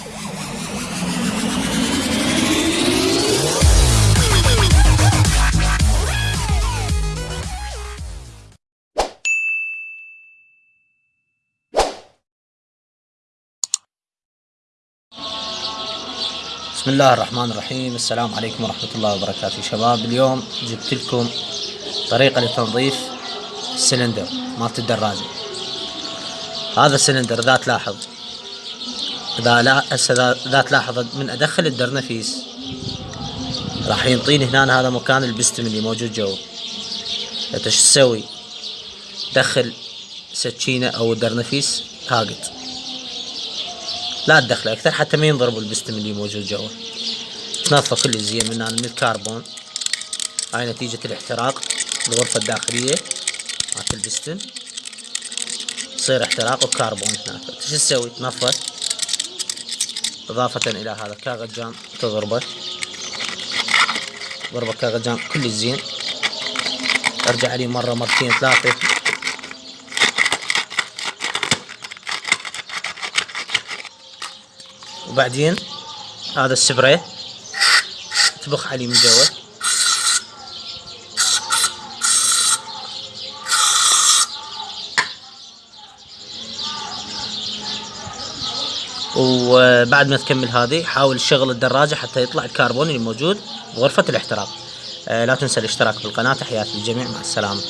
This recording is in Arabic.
بسم الله الرحمن الرحيم. السلام عليكم ورحمة الله وبركاته. شباب اليوم جبت لكم طريقة لتنظيف السلندر. مالت الدراجة هذا السلندر ذا تلاحظ إذا لا هسه ذا تلاحظ من أدخل الدرنفيس راح ينطيني هنا هذا مكان البستم اللي موجود جوا. انت شو تسوي؟ دخل سكينة أو الدرنفيس هالقد لا تدخله أكثر حتى ما ينضرب البستم اللي موجود جوا. تنظفه كل زين من من الكربون. هاي نتيجة الاحتراق الغرفة الداخلية مالت البستم. يصير احتراق وكربون هناك. شو تسوي؟ تنظفه إضافة إلى هذا كاغجان تضربه ضربة كاغجان كل زين أرجع عليه مرة مرتين ثلاثة. وبعدين هذا السبراي تبخ عليه من جوا وبعد ما تكمل هذه حاول تشغل الدراجة حتى يطلع الكربون اللي موجود بغرفة الاحتراق. آه، لا تنسى الاشتراك بالقناة. تحياتي للجميع. مع السلامة.